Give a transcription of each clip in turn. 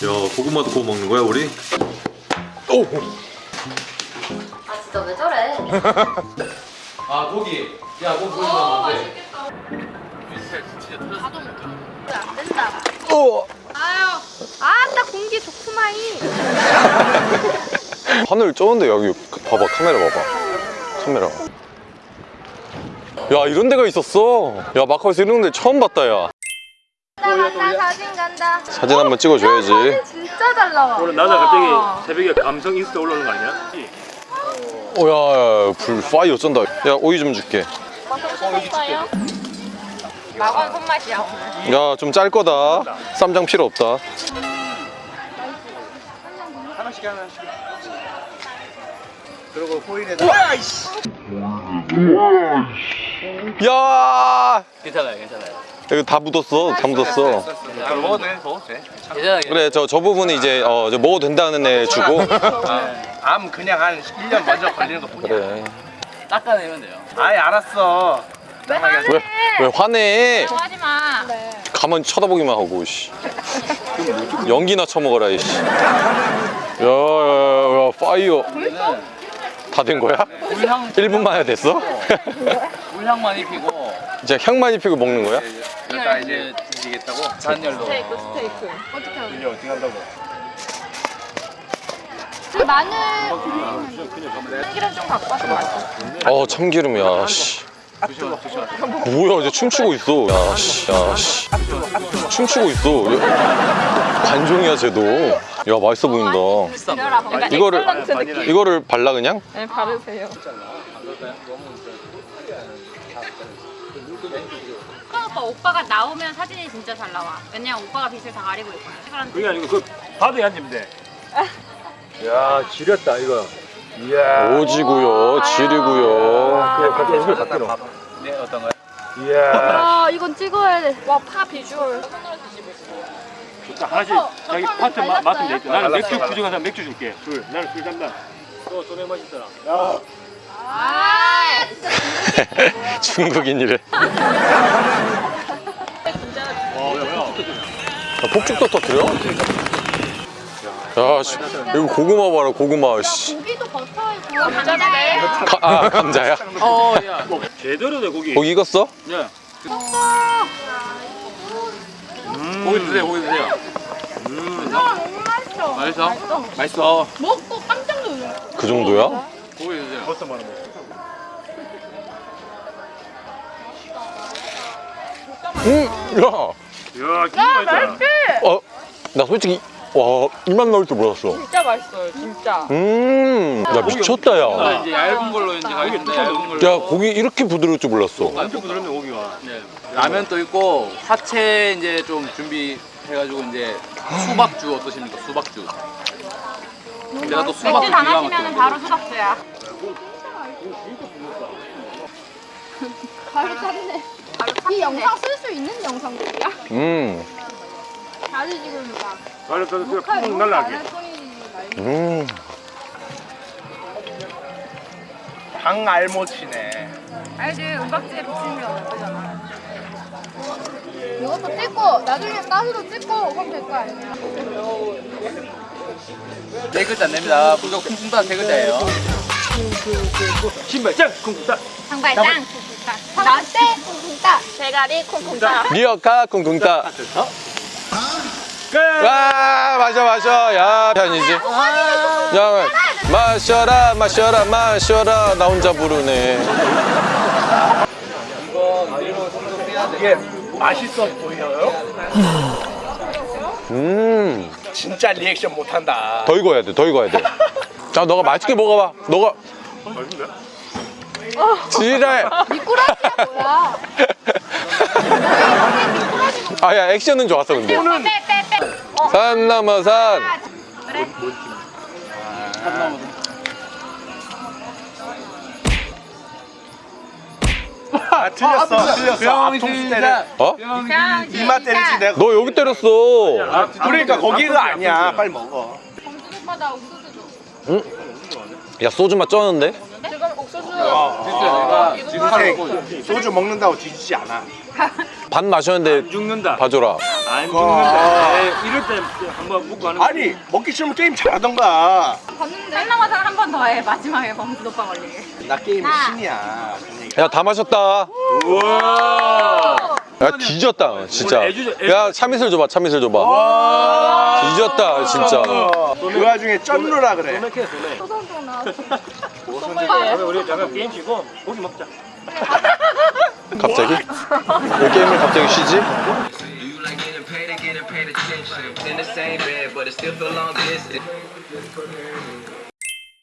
고구마도 구워 먹는 거야 우리? 오! 아 진짜 왜 저래? 아 고기 야 고기 어 구워먹는데 맛있겠다. 가도 안 된다. 오! 아유, 아따 공기 좋구마이. 하늘 쩌는데 여기 봐봐 카메라 봐봐 카메라 야 이런 데가 있었어 야 마카오에서 이런 데 처음 봤다 야나 간다 사진 간다. 사진 한번 찍어줘야지 사진 진짜 잘 나와. 오늘 나나 갑자기 새벽에 감성 인스타 올라오는 거 아니야? 오야 불 파이어 쩐다 야 오이 좀 줄게? 마건 손맛이야. 야 좀 짤 거다 쌈장 필요 없다 하나씩 하나씩. 그리고 호일에다 야 괜찮아요 괜찮아요 이거 다 묻었어. 다 묻었어. 아, 먹어도 돼, 먹어도 돼. 그래 저 저 부분은 이제 어, 저 먹어도 된다는 애 주고. 암 그냥 한 1년 먼저 걸리는 거 뿐이야. 그래. 닦아내면 돼요. 아이 알았어. 왜 왜, 왜 화내? 좋아하지 마. 가만히 쳐다보기만 하고 씨. 연기나 쳐먹어라 이씨. 야야야 파이어. 다 된 거야? 물향 1분 만에 됐어? 물향만 입히고 이제 향만 입히고 먹는 거야? 나 이제 뒤지겠다고. 잔열로 스테이크 스테이크. 어떻게 하는 이제 어떻게 한다고? 그 마늘 참기름 좀 갖고 와서 맛있어. 어 참기름이야 씨. 뭐야 이제 춤추고 있어 야씨 야씨 춤추고 있어 야, 관종이야 쟤도 야 맛있어 보인다 이거를. 이거를 발라 그냥? 네 바르세요. 오빠 오빠가 나오면 사진이 진짜 잘 나와. 왜냐면 오빠가 빛을 다 가리고 있거든. 그게 아니고 그 앉으면 돼. 야 지렸다 이거. 이야. 오지고요 지리고요 그래 갑자기 이걸 갖다 놓. 네 어떤 거요? 이야. 아 이건 찍어야 돼. 와파 비주얼. 자, 하나씩 자기 파트 마, 맡으면 돼. 나는 맥주 부족한 사람 맥주 줄게. 술. 나는 술 담당. 또 소맥 사람. 야. 아 중국인이래 어, 야, 야. 야, 폭죽도 터뜨려? 야, 씨, 이거 고구마 봐라, 고구마, 씨. 고기도 버터에 구워. 가, 아, 감자야? 어 야 제대로 돼 고기. 고기 익었어? 네. 고기 드세요 고기 드세요 너무 맛있어. 맛있어? 맛있어 먹고 깜짝 놀래. 그 정도야? 고기 드세요 버섯 많은 거. 응, 야, 야, 진짜 맛있다. 어, 나 솔직히, 와, 이만 나올 줄 몰랐어. 진짜 맛있어요, 진짜. 음, 야, 미쳤다, 아, 야. 이제 얇은 걸로 이제 가겠는데 얇은 걸로 야, 고기 이렇게 부드러울 줄 몰랐어. 완전 부드럽네 고기가. 네. 라면도 있고 화채 이제 좀 준비해가지고 이제 수박주 어떠십니까 수박주 내가 또 수박주 맥주 마시면 막히거든요. 바로 수박주야. 바로 탔네. 이 영상 쓸 수 있는 영상들이야? 음, 다들 지금 막 바로 또푹 날라게. 음. 방 알모치네. 알지 은박지에 비치는 게 어떠잖아. 이것도 찍고 나중에 가수도 찍고 그럼 될 거 아니야? 네 글자 냅니다 무조건 쿵쿵따 세 글자예요 신발장 쿵쿵따. 장발장 콩콩따 나대 콩콩따 대가리 콩콩따 리어카 쿵쿵따. 와, 마셔, 마셔. 야, 편이지. 야, 마셔라, 마셔라, 마셔라. 나 혼자 부르네. 이게 맛있어 보여요? 음. 진짜 리액션 못한다. 더 익어야 돼, 더 익어야 돼. 자, 너가 맛있게 먹어봐. 너가. 지랄. 미꾸라지야 뭐야 아, 야, 액션은 좋았어, 근데. 빼빼빼 산 넘어 산. 그래 아 틀렸어. 틀렸어. 앞통수 때려. 어? 이마 때리지 내가. 너 여기 때렸어. 아, 그러니까 거기가 아니야. 빨리 먹어. 옥수수 줘 야, 소주 맛 쩌는데? 옥수수 진짜 내가 지금 인생 소주 먹는다고 뒤지지 않아. 반 마셨는데 죽는다. 봐줘라. 안 죽는다. 에이, 이럴 때 한번 묵고 하는 거. 아니 먹기 싫으면 게임 잘하던가 봤는데 살라마상 한번 더 해. 마지막에 범수 오빠 걸리게. 나 게임의 나. 신이야 야 다 마셨다. 우와. 야 뒤졌다 진짜. 야 참이슬 줘봐 참이슬 줘봐. 뒤졌다 진짜. 그 와중에 쩐루라 그래 우리 잠깐 게임 치고 고기 먹자. 갑자기? 왜 게임을 갑자기 쉬지?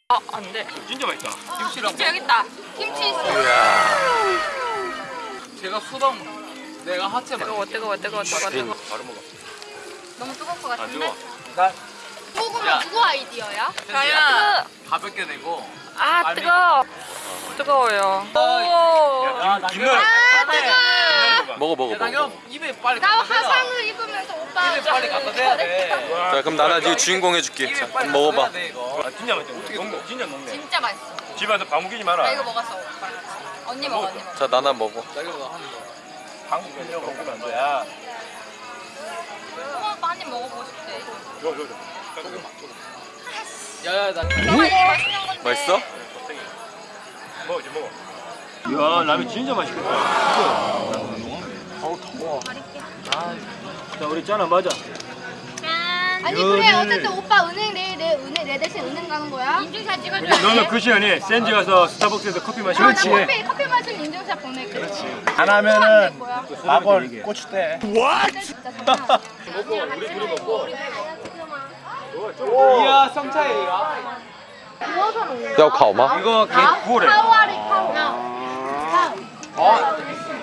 아, 안 돼. 진짜 맛있다. 김치 여기 있다. 김치 있어. 제가 수박 내가 하체 막 뜨거워, 뜨거워, 뜨거워, 뜨거워, 뜨거워. 바로 먹어. 너무 뜨거울 것안 같은데? 뜨거워. 소 금은 누구 아이디어야? 저야 가볍게 내고 아, 뜨거워. 뜨거워요. 오. 김을 아, 뜨거워. 먹어 먹어 먹어. 입에 빨리 나. 화상을 입으면서 오빠. 입에 빨리 갖다 대야 돼자 그럼 나나 지금 주인공 해줄게. 자, 빨리 먹어봐. 돼, 이거. 아, 진짜 맛있다. 녹네. 진짜 녹네. 진짜 맛있어. 집에서 밥 먹이지 나 마라. 이거 먹었어. 언니 먹어, 언니 먹어. 자 나나 먹어. 나 이거 거 한국에서 먹으면 안 돼. 야. 오빠 많이 먹어보고 싶대. 줘, 줘, 줘. 야 야나 이거 맛있는 건데. 맛있어? 먹어, 이제 먹어. 이야, 라면 진짜 맛있겠다. 어우, 더워. 자, 우리 짠아 맞아. 아니 그래 어쨌든 오빠 은행 내일 내 은행 내 대신 은행 가는 거야? 인증샷 찍어줘야 돼. 너는 그 시간에 센지 가서 스타벅스에서 커피 마시고. 아, 나 커피 커피 마신 인증샷 보낼게. 그렇지. 안 하면은 막원 고추대 진짜 장난. 우리 둘이 먹고. 이야 성차이가 야 가오마. 이거. 카와리 카와. 어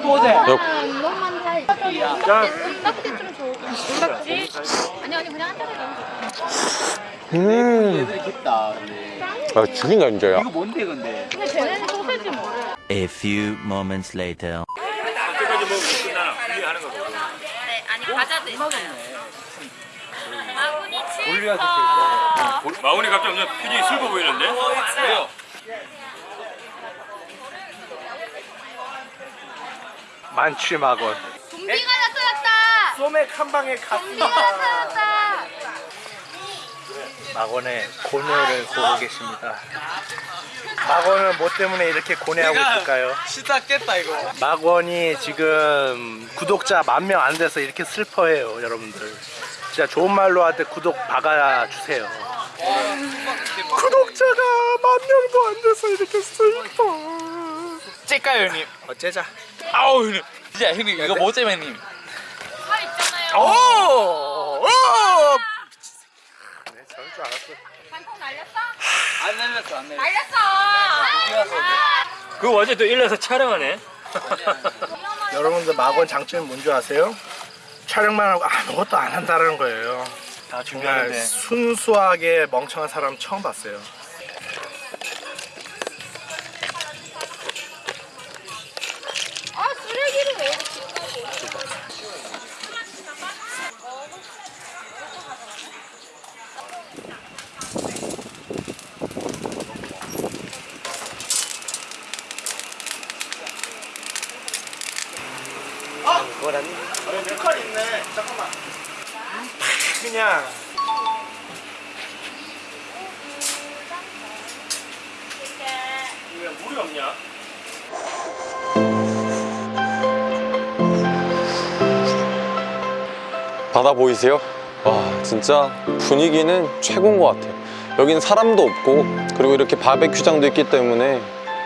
또제 야 이것만 살. 자, 딱지 좀 줘. 딱지? 아니, 아니, 그냥 한 잔에 넣으면 음. 애들이 깊다 근데 아 죽인다 진짜 야. 이거 뭔데 근데 근데 쟤네는 소세지 뭐래? A few moments later. 거고. 네, 아니, 과자도 있어요. 올려야 칠퍼. 마운이 갑자기 엄청 표정이 슬퍼 보이는데? 왜요? 만취 막원 좀비가 나타났다. 소맥 한 방에 좀비가 갔습니다 나타났다. 막원의 고뇌를 보고 계십니다 막원은 뭐 때문에 이렇게 고뇌하고 있을까요? 시다 깼다 이거 막원이 지금 구독자 만 명 안 돼서 이렇게 슬퍼해요 여러분들 진짜 좋은 말로 할때 구독 박아주세요 구독자가 만 명도 안 돼서 이렇게 슬퍼 째까요 형님 어째자 아우 형님 진짜 형님 이거 뭐 때문에 형님 살 있잖아요. 오! 오! 네, 저럴 줄 알았어 방콕 날렸어? 안 날렸어 안 날렸어 날렸어. 그 어제 또 일러서 촬영하네. 여러분들 막원 장점이 뭔지 아세요? 촬영만 하고 아무것도 안 한다는 거예요 다 정말 준비하는데. 순수하게 멍청한 사람 처음 봤어요 없냐? 바다 보이세요? 와 진짜 분위기는 최고인 것 같아요 여긴 사람도 없고 그리고 이렇게 바베큐장도 있기 때문에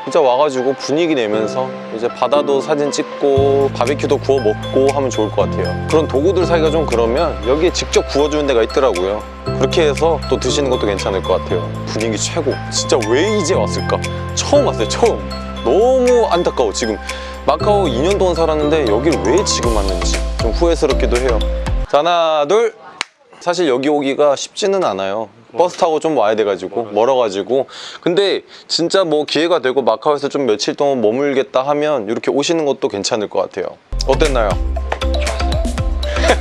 진짜 와가지고 분위기 내면서 이제 바다도 사진 찍고 바베큐도 구워 먹고 하면 좋을 것 같아요. 그런 도구들 사기가 좀 그러면 여기에 직접 구워주는 데가 있더라고요. 그렇게 해서 또 드시는 것도 괜찮을 것 같아요. 분위기 최고. 진짜 왜 이제 왔을까? 처음 왔어요 처음. 너무 안타까워 지금. 마카오 2년 동안 살았는데 여길 왜 지금 왔는지 좀 후회스럽기도 해요. 자 하나 둘. 사실 여기 오기가 쉽지는 않아요 버스 타고 좀 와야 돼가지고 멀어가지고. 근데 진짜 뭐 기회가 되고 마카오에서 좀 며칠 동안 머물겠다 하면 이렇게 오시는 것도 괜찮을 것 같아요. 어땠나요?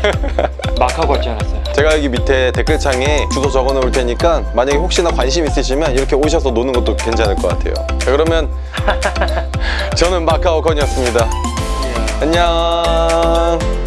막하고 왔지 않았어요? 제가 여기 밑에 댓글창에 주소 적어 놓을 테니까 만약에 혹시나 관심 있으시면 이렇게 오셔서 노는 것도 괜찮을 것 같아요. 자, 그러면 저는 마카오 건이었습니다. 안녕